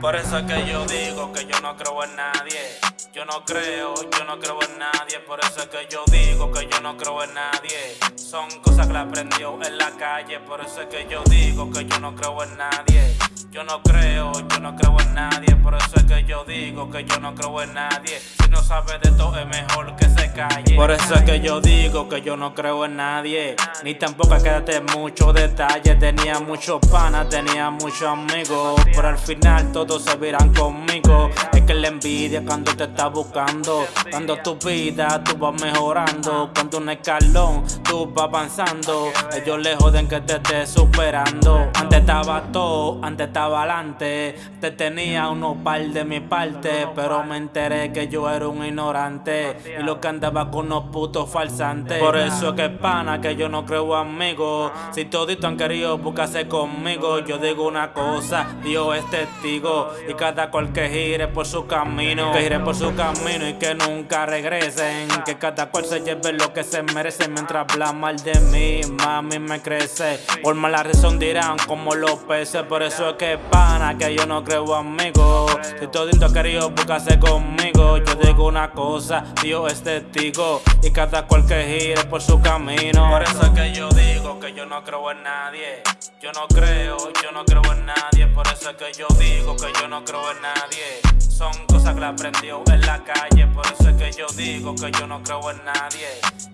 Por eso es que yo digo que yo no creo en nadie. Yo no creo, yo no creo en nadie. Por eso es que yo digo que yo no creo en nadie. Son cosas que la aprendió en la calle. Por eso es que yo digo que yo no creo en nadie. Yo no creo, yo no creo en nadie. Por eso es que yo digo que yo no creo en nadie. No de todo, es mejor que se calle. Por eso es que yo digo que yo no creo en nadie. Ni tampoco quédate mucho detalle. Tenía muchos panas, tenía muchos amigos. Pero al final todos se verán conmigo. Es que la envidia cuando te está buscando. Cuando tu vida tú vas mejorando. Cuando un escalón tú vas avanzando. Ellos le joden que te estés superando. Antes estaba todo, antes estaba adelante. Te tenía unos par de mi parte, pero me enteré que yo era un ignorante. Y lo que andaba con unos putos falsantes. Por eso es que pana que yo no creo amigos. Si todito han querido buscarse conmigo, yo digo una cosa, Dios es testigo. Y cada cual que gire por su camino, que gire por su camino y que nunca regresen. Que cada cual se lleve lo que se merece mientras habla mal de mí, mami me crece. Por mala razón dirán como los peces, por eso es que pana que yo no creo amigos. Si todito ha querido buscarse conmigo, yo digo una cosa, Dios es testigo. Y cada cual que gire por su camino. Por eso es que yo digo que yo no creo en nadie. Yo no creo, yo no creo en nadie. Por eso es que yo digo que yo no creo en nadie. Son cosas que aprendió en la calle. Por eso es que yo digo que yo no creo en nadie.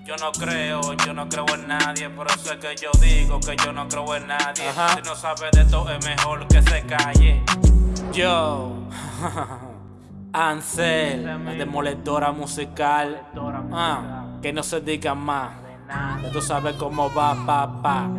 Yo no creo, yo no creo en nadie. Por eso es que yo digo que yo no creo en nadie. Si no sabe de todo, es mejor que se calle. Yo. Ansel, la demoledora musical. Ah, que no se diga más. Ya tú sabes cómo va, papá.